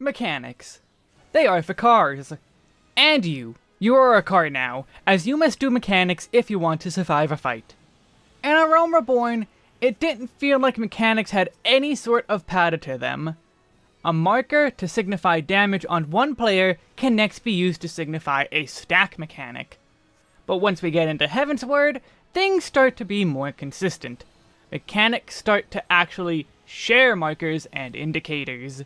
Mechanics. They are for cars. And you. You are a car now, as you must do mechanics if you want to survive a fight. In A Realm Reborn, it didn't feel like mechanics had any sort of pattern to them. A marker to signify damage on one player can next be used to signify a stack mechanic. But once we get into Heavensward, things start to be more consistent. Mechanics start to actually share markers and indicators.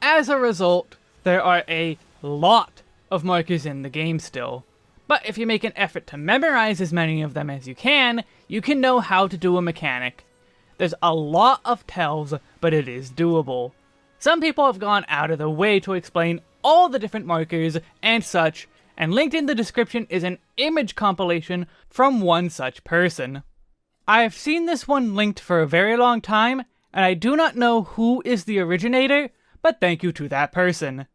As a result, there are a lot of markers in the game still. But if you make an effort to memorize as many of them as you can, you can know how to do a mechanic. There's a lot of tells, but it is doable. Some people have gone out of the way to explain all the different markers and such, and linked in the description is an image compilation from one such person. I have seen this one linked for a very long time, and I do not know who is the originator, but thank you to that person.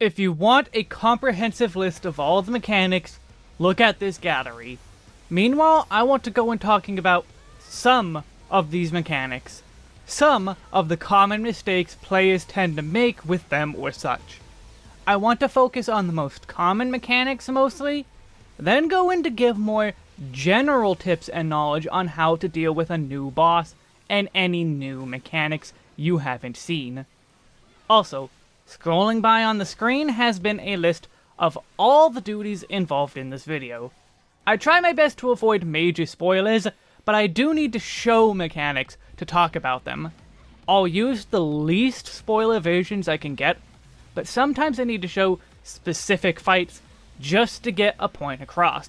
If you want a comprehensive list of all the mechanics, look at this gallery. Meanwhile, I want to go in talking about some of these mechanics. Some of the common mistakes players tend to make with them or such. I want to focus on the most common mechanics mostly, then go in to give more general tips and knowledge on how to deal with a new boss and any new mechanics you haven't seen. Also, scrolling by on the screen has been a list of all the duties involved in this video. I try my best to avoid major spoilers, but I do need to show mechanics to talk about them. I'll use the least spoiler versions I can get, but sometimes I need to show specific fights just to get a point across.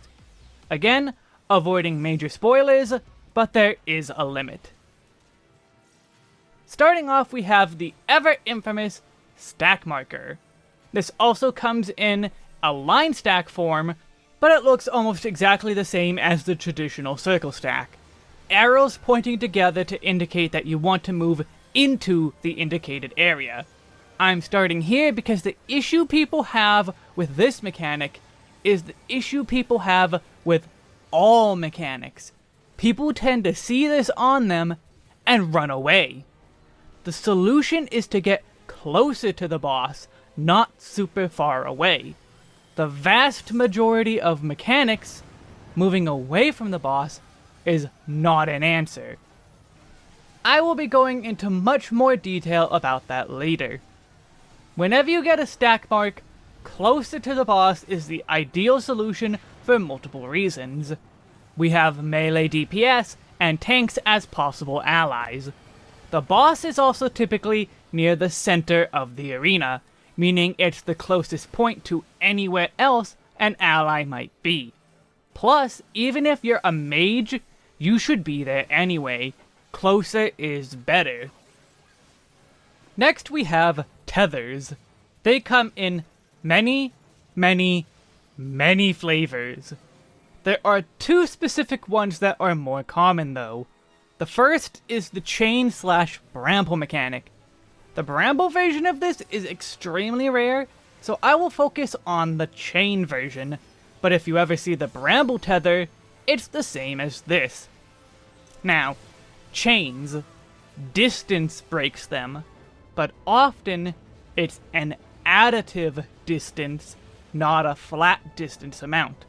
Again, avoiding major spoilers, but there is a limit. Starting off, we have the ever-infamous stack marker. This also comes in a line stack form, but it looks almost exactly the same as the traditional circle stack. Arrows pointing together to indicate that you want to move into the indicated area. I'm starting here because the issue people have with this mechanic is the issue people have with all mechanics. People tend to see this on them and run away. The solution is to get closer to the boss, not super far away. The vast majority of mechanics, moving away from the boss, is not an answer. I will be going into much more detail about that later. Whenever you get a stack mark, closer to the boss is the ideal solution for multiple reasons. We have melee DPS and tanks as possible allies. The boss is also typically near the center of the arena, meaning it's the closest point to anywhere else an ally might be. Plus, even if you're a mage, you should be there anyway. Closer is better. Next we have tethers. They come in many, many, many flavors. There are two specific ones that are more common though. The first is the chain slash bramble mechanic. The bramble version of this is extremely rare, so I will focus on the chain version, but if you ever see the bramble tether, it's the same as this. Now, chains, distance breaks them, but often it's an additive distance, not a flat distance amount.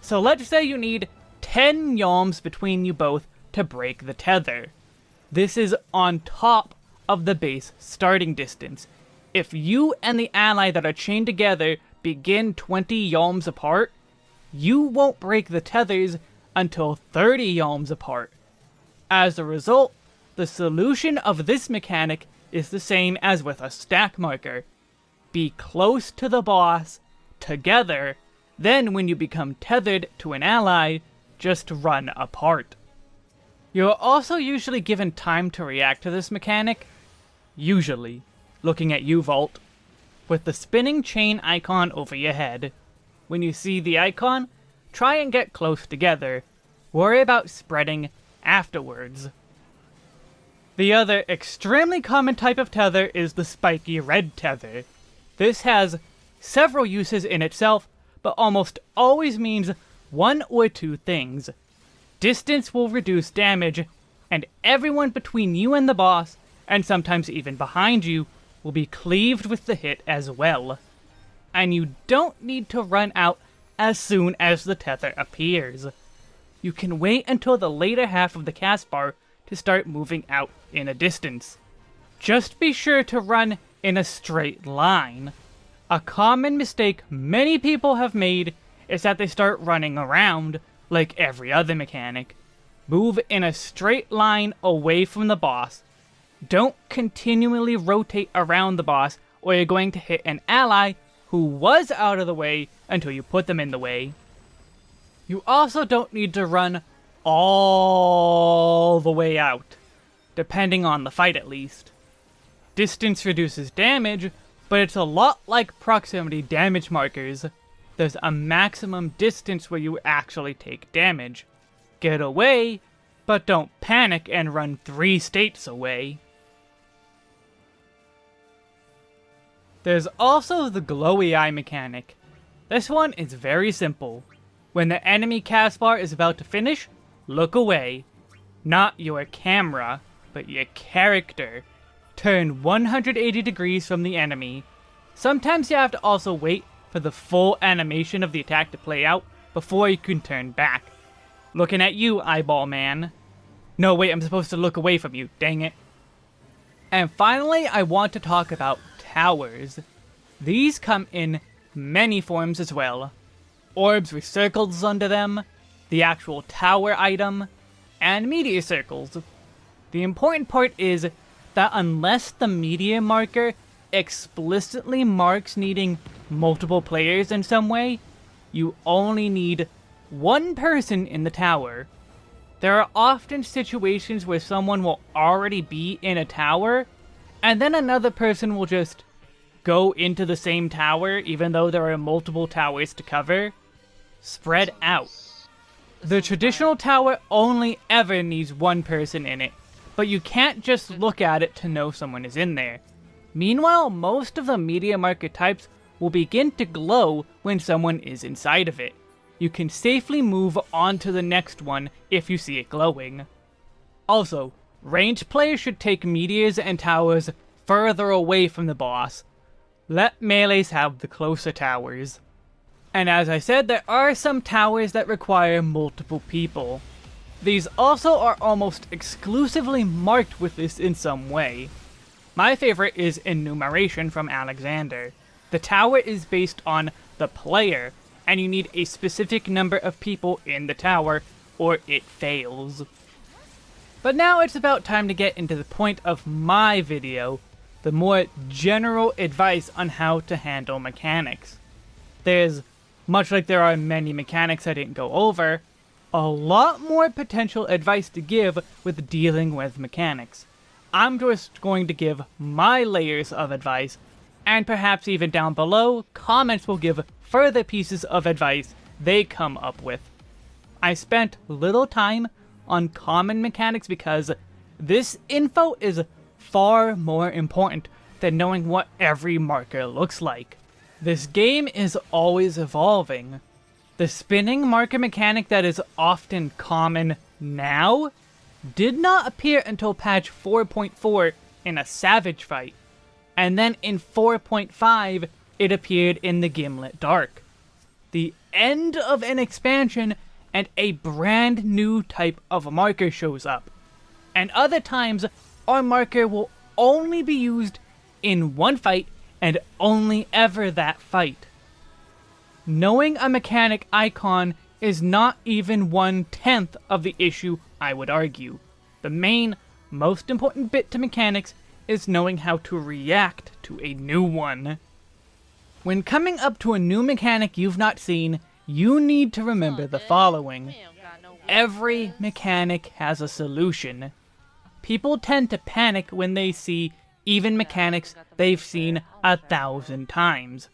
So let's say you need 10 yalms between you both to break the tether. This is on top of the base starting distance. If you and the ally that are chained together begin 20 yalms apart, you won't break the tethers until 30 yalms apart. As a result, the solution of this mechanic is the same as with a stack marker. Be close to the boss, together, then when you become tethered to an ally, just run apart. You're also usually given time to react to this mechanic, usually, looking at you, Vault, with the spinning chain icon over your head. When you see the icon, try and get close together. Worry about spreading afterwards. The other extremely common type of tether is the spiky red tether. This has several uses in itself, but almost always means one or two things. Distance will reduce damage, and everyone between you and the boss and sometimes even behind you, will be cleaved with the hit as well. And you don't need to run out as soon as the tether appears. You can wait until the later half of the cast bar to start moving out in a distance. Just be sure to run in a straight line. A common mistake many people have made is that they start running around, like every other mechanic. Move in a straight line away from the boss. Don't continually rotate around the boss, or you're going to hit an ally who was out of the way until you put them in the way. You also don't need to run all the way out, depending on the fight at least. Distance reduces damage, but it's a lot like proximity damage markers. There's a maximum distance where you actually take damage. Get away, but don't panic and run three states away. There's also the glowy eye mechanic. This one is very simple. When the enemy cast bar is about to finish, look away. Not your camera, but your character. Turn 180 degrees from the enemy. Sometimes you have to also wait for the full animation of the attack to play out before you can turn back. Looking at you, eyeball man. No, wait, I'm supposed to look away from you, dang it. And finally, I want to talk about towers. These come in many forms as well. Orbs with circles under them, the actual tower item, and meteor circles. The important part is that unless the meteor marker explicitly marks needing multiple players in some way, you only need one person in the tower. There are often situations where someone will already be in a tower, and then another person will just go into the same tower even though there are multiple towers to cover. Spread out. The traditional tower only ever needs one person in it, but you can't just look at it to know someone is in there. Meanwhile, most of the meteor marker types will begin to glow when someone is inside of it. You can safely move on to the next one if you see it glowing. Also, ranged players should take meteors and towers further away from the boss, let melees have the closer towers. And as I said, there are some towers that require multiple people. These also are almost exclusively marked with this in some way. My favorite is Enumeration from Alexander. The tower is based on the player, and you need a specific number of people in the tower, or it fails. But now it's about time to get into the point of my video, the more general advice on how to handle mechanics. There's, much like there are many mechanics I didn't go over, a lot more potential advice to give with dealing with mechanics. I'm just going to give my layers of advice, and perhaps even down below, comments will give further pieces of advice they come up with. I spent little time on common mechanics because this info is far more important than knowing what every marker looks like. This game is always evolving. The spinning marker mechanic that is often common now did not appear until patch 4.4 in a Savage fight, and then in 4.5 it appeared in the Ghimlyt Dark. The end of an expansion and a brand new type of marker shows up. And other times our marker will only be used in one fight and only ever that fight. Knowing a mechanic icon is not even one-tenth of the issue, I would argue. The main, most important bit to mechanics is knowing how to react to a new one. When coming up to a new mechanic you've not seen, you need to remember the following. Every mechanic has a solution. People tend to panic when they see even mechanics they've seen a thousand times.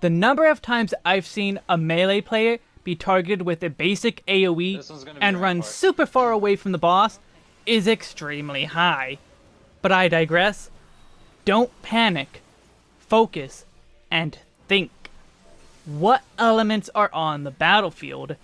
The number of times I've seen a melee player be targeted with a basic AoE and run super far away from the boss is extremely high. But I digress. Don't panic. Focus. And think. What elements are on the battlefield?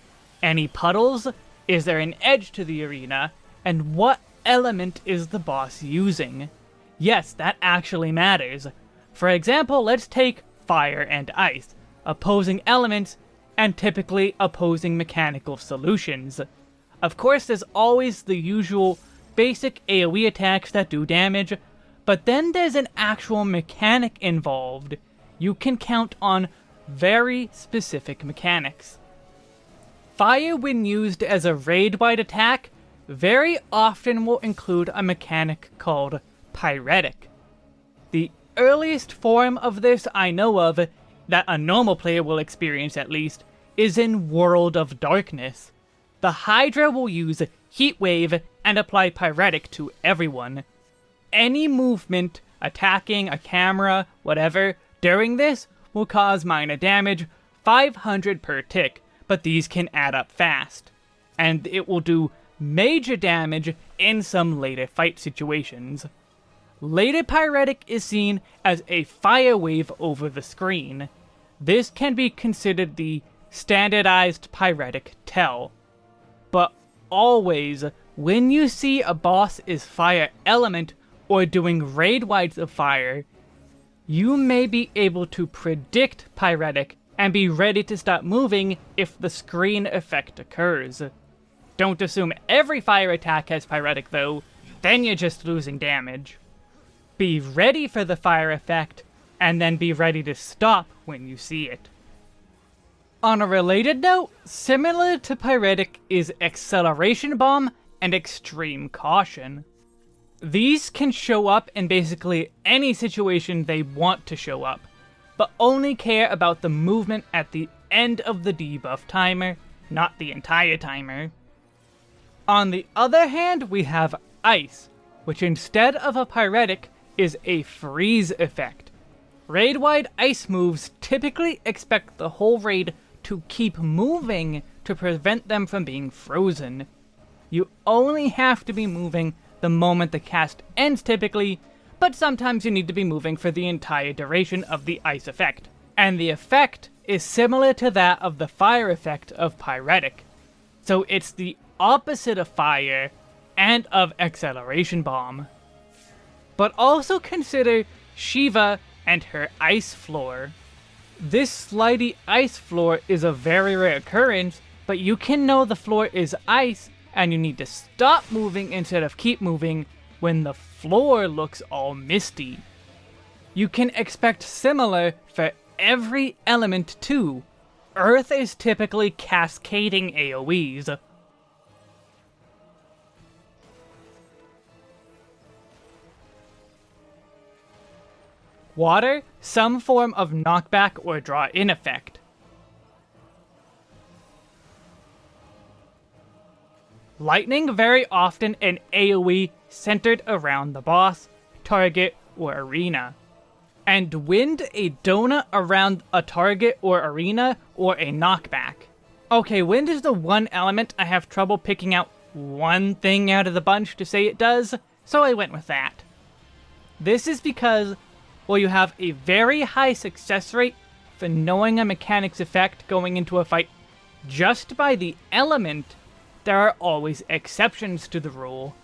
Any puddles? Is there an edge to the arena? And what element is the boss using? Yes, that actually matters. For example, let's take fire and ice, opposing elements, and typically opposing mechanical solutions. Of course, there's always the usual basic AoE attacks that do damage, but then there's an actual mechanic involved. You can count on very specific mechanics. Fire, when used as a raid-wide attack, very often will include a mechanic called Pyretic. The earliest form of this I know of, that a normal player will experience at least, is in World of Darkness. The Hydra will use Heat Wave and apply Pyretic to everyone. Any movement, attacking a camera, whatever, during this will cause minor damage, 500 per tick, but these can add up fast. And it will do major damage in some later fight situations. Later Pyretic is seen as a fire wave over the screen. This can be considered the standardized Pyretic tell. But always, when you see a boss is fire element or doing raid wides of fire, you may be able to predict Pyretic and be ready to stop moving if the screen effect occurs. Don't assume every fire attack has Pyretic though, then you're just losing damage. Be ready for the fire effect, and then be ready to stop when you see it. On a related note, similar to Pyretic is Acceleration Bomb and Extreme Caution. These can show up in basically any situation they want to show up, but only care about the movement at the end of the debuff timer, not the entire timer. On the other hand, we have Ice, which instead of a Pyretic, is a freeze effect. Raid-wide ice moves typically expect the whole raid to keep moving to prevent them from being frozen. You only have to be moving the moment the cast ends typically, but sometimes you need to be moving for the entire duration of the ice effect. And the effect is similar to that of the fire effect of Pyretic. So it's the opposite of fire and of Acceleration Bomb. But also consider Shiva and her ice floor. This slidey ice floor is a very rare occurrence, but you can know the floor is ice and you need to stop moving instead of keep moving when the floor looks all misty. You can expect similar for every element too. Earth is typically cascading AoEs. Water, some form of knockback or draw-in effect. Lightning very often an AoE centered around the boss, target, or arena. And wind a donut around a target or arena or a knockback. Okay, wind is the one element I have trouble picking out one thing out of the bunch to say it does, so I went with that. This is because, while you have a very high success rate for knowing a mechanic's effect going into a fight just by the element, there are always exceptions to the rule.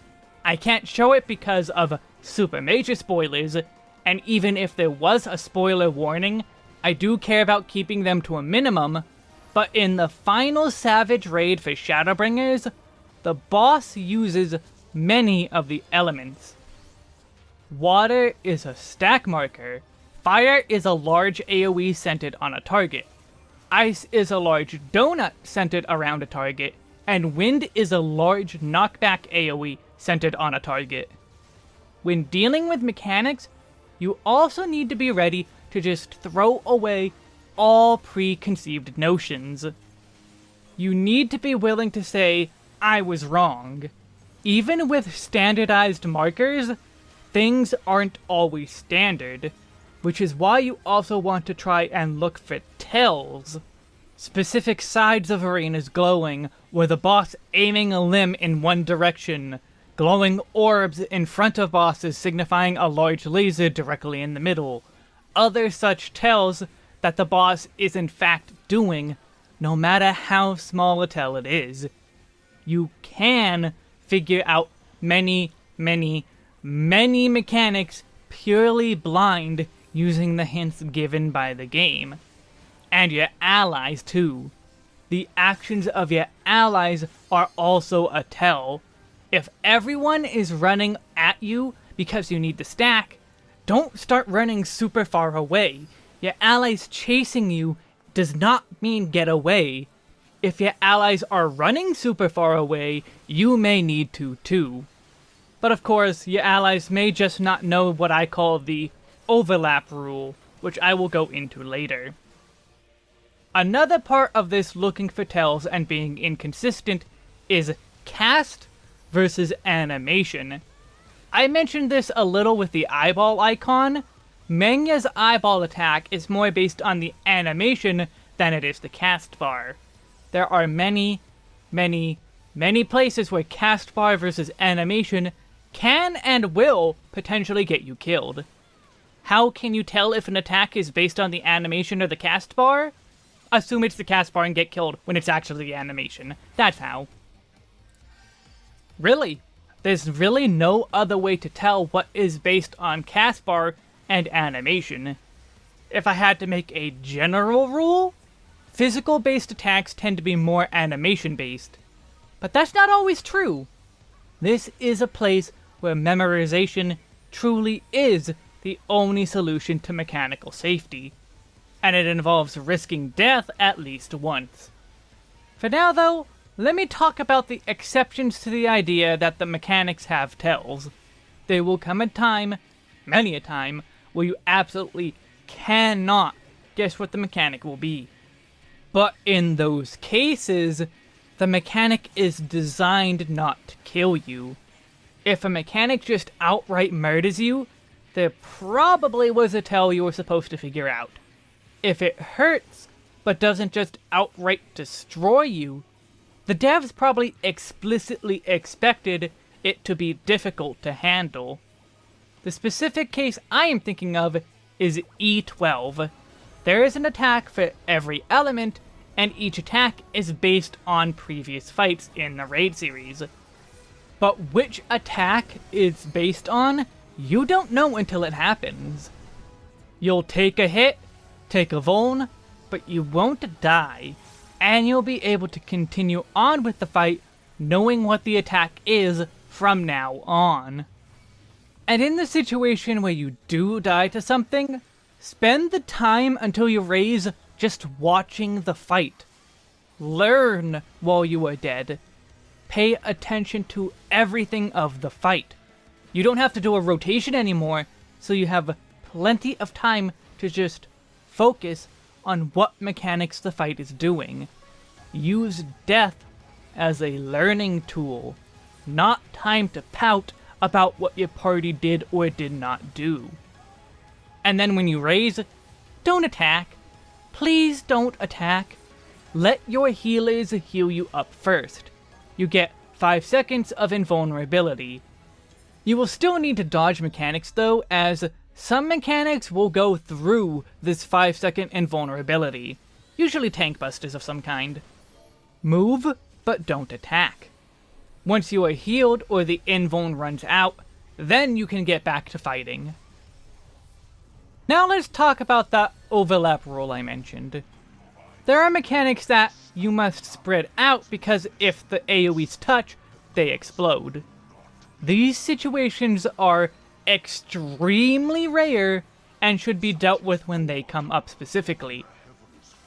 I can't show it because of super major spoilers, and even if there was a spoiler warning, I do care about keeping them to a minimum, but in the final Savage raid for Shadowbringers, the boss uses many of the elements. Water is a stack marker, fire is a large AoE centered on a target, ice is a large donut centered around a target, and Wind is a large knockback AoE centered on a target. When dealing with mechanics, you also need to be ready to just throw away all preconceived notions. You need to be willing to say, I was wrong. Even with standardized markers, things aren't always standard, which is why you also want to try and look for tells. Specific sides of arenas glowing, with the boss aiming a limb in one direction. Glowing orbs in front of bosses signifying a large laser directly in the middle. Other such tells that the boss is in fact doing, no matter how small a tell it is. You can figure out many, many, many mechanics purely blind using the hints given by the game. And your allies too. The actions of your allies are also a tell. If everyone is running at you because you need the stack, don't start running super far away. Your allies chasing you does not mean get away. If your allies are running super far away, you may need to too. But of course, your allies may just not know what I call the overlap rule, which I will go into later. Another part of this looking for tells and being inconsistent is cast versus animation. I mentioned this a little with the eyeball icon. Mengya's eyeball attack is more based on the animation than it is the cast bar. There are many, many, many places where cast bar versus animation can and will potentially get you killed. How can you tell if an attack is based on the animation or the cast bar? Assume it's the cast bar and get killed when it's actually the animation. That's how. Really, there's really no other way to tell what is based on cast bar and animation. If I had to make a general rule, physical-based attacks tend to be more animation-based. But that's not always true. This is a place where memorization truly is the only solution to mechanical safety, and it involves risking death at least once. For now though, let me talk about the exceptions to the idea that the mechanics have tells. There will come a time, many a time, where you absolutely cannot guess what the mechanic will be. But in those cases, the mechanic is designed not to kill you. If a mechanic just outright murders you, there probably was a tell you were supposed to figure out. If it hurts, but doesn't just outright destroy you, the devs probably explicitly expected it to be difficult to handle. The specific case I am thinking of is E12. There is an attack for every element, and each attack is based on previous fights in the raid series. But which attack it's based on, you don't know until it happens. You'll take a hit, take a vuln, but you won't die and you'll be able to continue on with the fight knowing what the attack is from now on. And in the situation where you do die to something, spend the time until you raise just watching the fight. Learn while you are dead. Pay attention to everything of the fight. You don't have to do a rotation anymore, so you have plenty of time to just focus on what mechanics the fight is doing. Use death as a learning tool, not time to pout about what your party did or did not do. And then when you raise, don't attack. Please don't attack. Let your healers heal you up first. You get 5 seconds of invulnerability. You will still need to dodge mechanics though, as some mechanics will go through this 5 second invulnerability, usually tank busters of some kind. Move, but don't attack. Once you are healed or the invuln runs out, then you can get back to fighting. Now let's talk about that overlap rule I mentioned. There are mechanics that you must spread out because if the AoEs touch, they explode. These situations are extremely rare and should be dealt with when they come up specifically.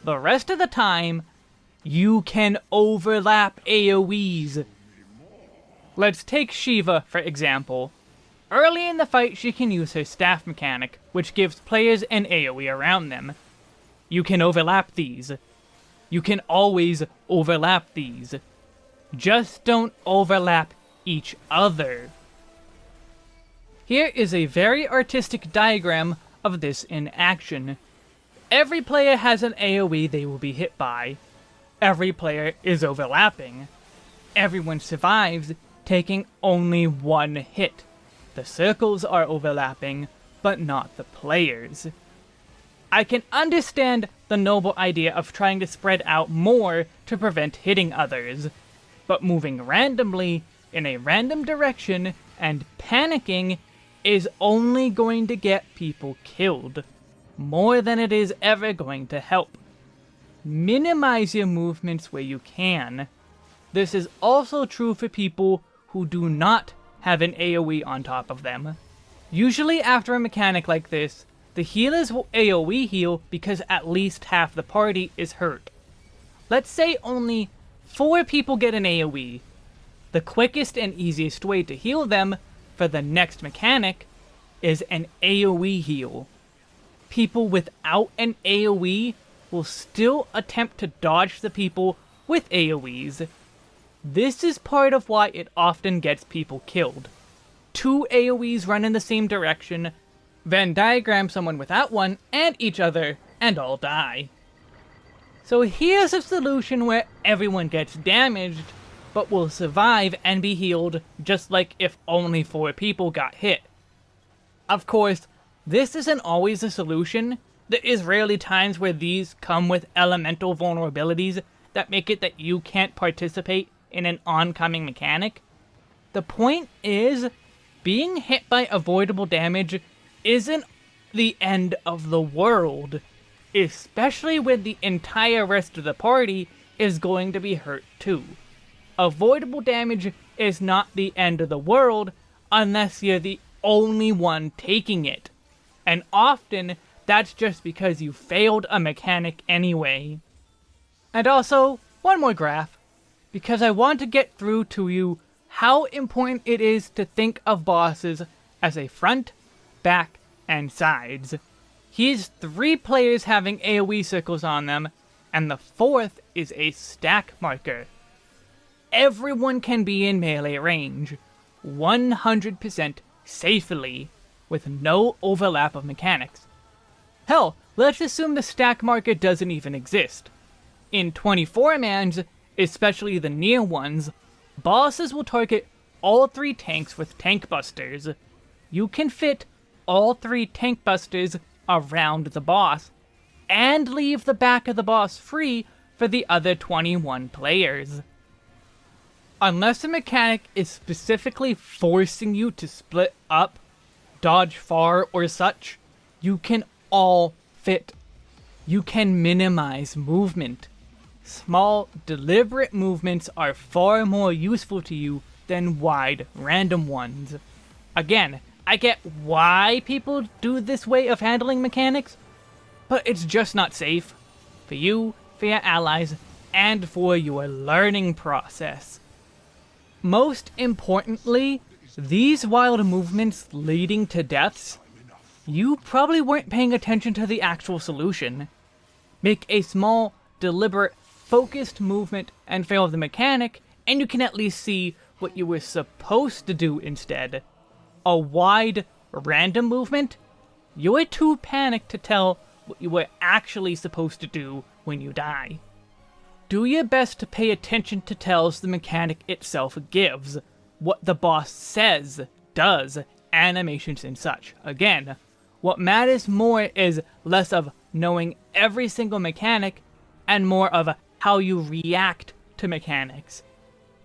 The rest of the time, you can overlap AoEs. Let's take Shiva, for example. Early in the fight, she can use her staff mechanic, which gives players an AoE around them. You can overlap these. You can always overlap these. Just don't overlap each other. Here is a very artistic diagram of this in action. Every player has an AoE they will be hit by. Every player is overlapping. Everyone survives, taking only one hit. The circles are overlapping, but not the players. I can understand the noble idea of trying to spread out more to prevent hitting others, but moving randomly in a random direction and panicking is only going to get people killed, more than it is ever going to help. Minimize your movements where you can. This is also true for people who do not have an AoE on top of them. Usually after a mechanic like this, the healers will AoE heal because at least half the party is hurt. Let's say only 4 people get an AoE. The quickest and easiest way to heal them for the next mechanic is an AoE heal. People without an AoE will still attempt to dodge the people with AoEs. This is part of why it often gets people killed. Two AoEs run in the same direction, Venn diagram someone without one and each other, and all die. So here's a solution where everyone gets damaged, but will survive and be healed just like if only four people got hit. Of course, this isn't always a solution. There is rarely times where these come with elemental vulnerabilities that make it that you can't participate in an oncoming mechanic. The point is, being hit by avoidable damage isn't the end of the world, especially when the entire rest of the party is going to be hurt too. Avoidable damage is not the end of the world unless you're the only one taking it. And often, that's just because you failed a mechanic anyway. And also, one more graph, because I want to get through to you how important it is to think of bosses as a front, back, and sides. Here's three players having AoE circles on them, and the fourth is a stack marker. Everyone can be in melee range, 100% safely, with no overlap of mechanics. Hell, let's assume the stack marker doesn't even exist. In 24-mans, especially the NieR ones, bosses will target all three tanks with tank busters. You can fit all three tank busters around the boss, and leave the back of the boss free for the other 21 players. Unless a mechanic is specifically forcing you to split up, dodge far, or such, you can all fit. You can minimize movement. Small, deliberate movements are far more useful to you than wide, random ones. Again, I get why people do this way of handling mechanics, but it's just not safe. For you, for your allies, and for your learning process. Most importantly, these wild movements leading to deaths, you probably weren't paying attention to the actual solution. Make a small, deliberate, focused movement and fail the mechanic, and you can at least see what you were supposed to do instead. A wide, random movement? You're too panicked to tell what you were actually supposed to do when you die do your best to pay attention to tells the mechanic itself gives, what the boss says, does, animations and such. Again, what matters more is less of knowing every single mechanic and more of how you react to mechanics.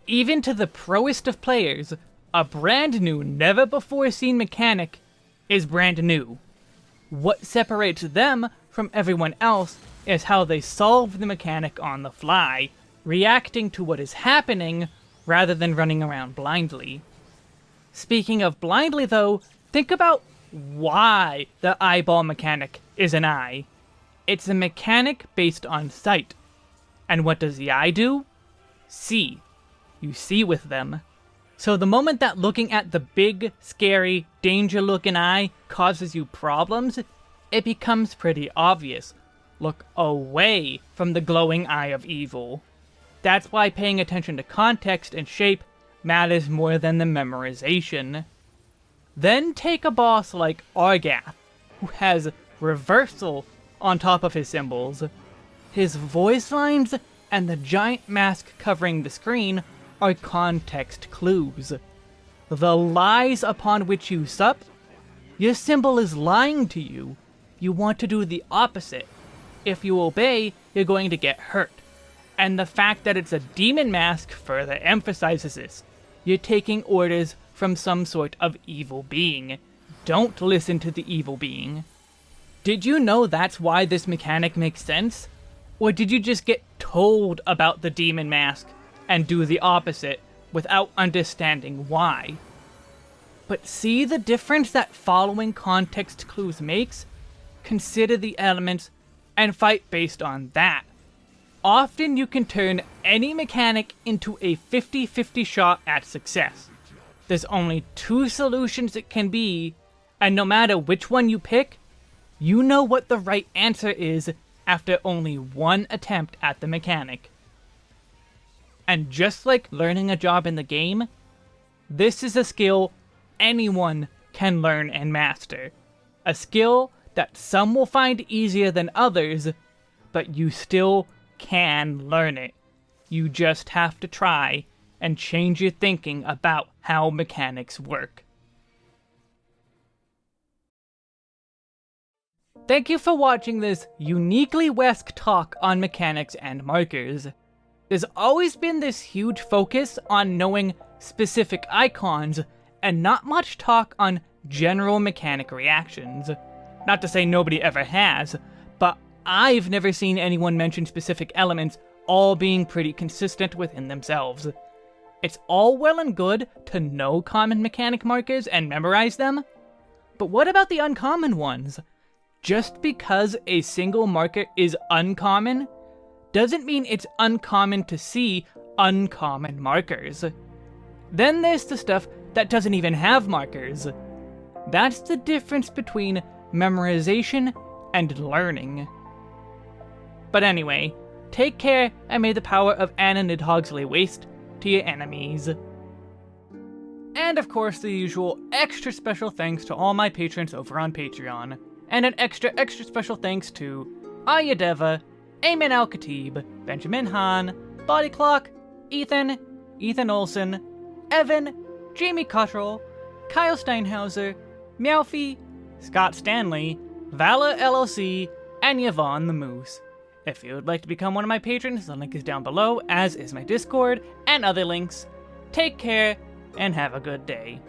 Even to the proest of players, a brand new, never before seen mechanic is brand new. What separates them from everyone else is how they solve the mechanic on the fly, reacting to what is happening rather than running around blindly. Speaking of blindly though, think about why the eyeball mechanic is an eye. It's a mechanic based on sight. And what does the eye do? See. You see with them. So the moment that looking at the big, scary, danger-looking eye causes you problems, it becomes pretty obvious look away from the glowing eye of evil. That's why paying attention to context and shape matters more than the memorization. Then take a boss like Argath, who has reversal on top of his symbols. His voice lines and the giant mask covering the screen are context clues. The lies upon which you sup? Your symbol is lying to you. You want to do the opposite if you obey, you're going to get hurt. And the fact that it's a demon mask further emphasizes this. You're taking orders from some sort of evil being. don't listen to the evil being. Did you know that's why this mechanic makes sense? Or did you just get told about the demon mask and do the opposite without understanding why? But see the difference that following context clues makes? Consider the elements and fight based on that. Often you can turn any mechanic into a 50-50 shot at success. There's only two solutions it can be, and no matter which one you pick, you know what the right answer is after only one attempt at the mechanic. And just like learning a job in the game, this is a skill anyone can learn and master. A skill that some will find easier than others, but you still can learn it. You just have to try and change your thinking about how mechanics work. Thank you for watching this uniquely Wesk talk on mechanics and markers. There's always been this huge focus on knowing specific icons, and not much talk on general mechanic reactions. Not to say nobody ever has, but I've never seen anyone mention specific elements all being pretty consistent within themselves. It's all well and good to know common mechanic markers and memorize them, but what about the uncommon ones? Just because a single marker is uncommon, doesn't mean it's uncommon to see uncommon markers. Then there's the stuff that doesn't even have markers. That's the difference between memorization and learning. But anyway, take care and may the power of Anna Nidhogg's lay waste to your enemies. And of course the usual extra special thanks to all my patrons over on Patreon. And an extra extra special thanks to Ayadeva, Ayman Al Khatib, Benjamin Hahn, Body Clock, Ethan, Ethan Olson, Evan, Jamie Cottrell, Kyle Steinhauser, Meowfie, Scott Stanley, Vala LLC, and Yvonne the Moose. If you would like to become one of my patrons, the link is down below, as is my Discord and other links. Take care, and have a good day.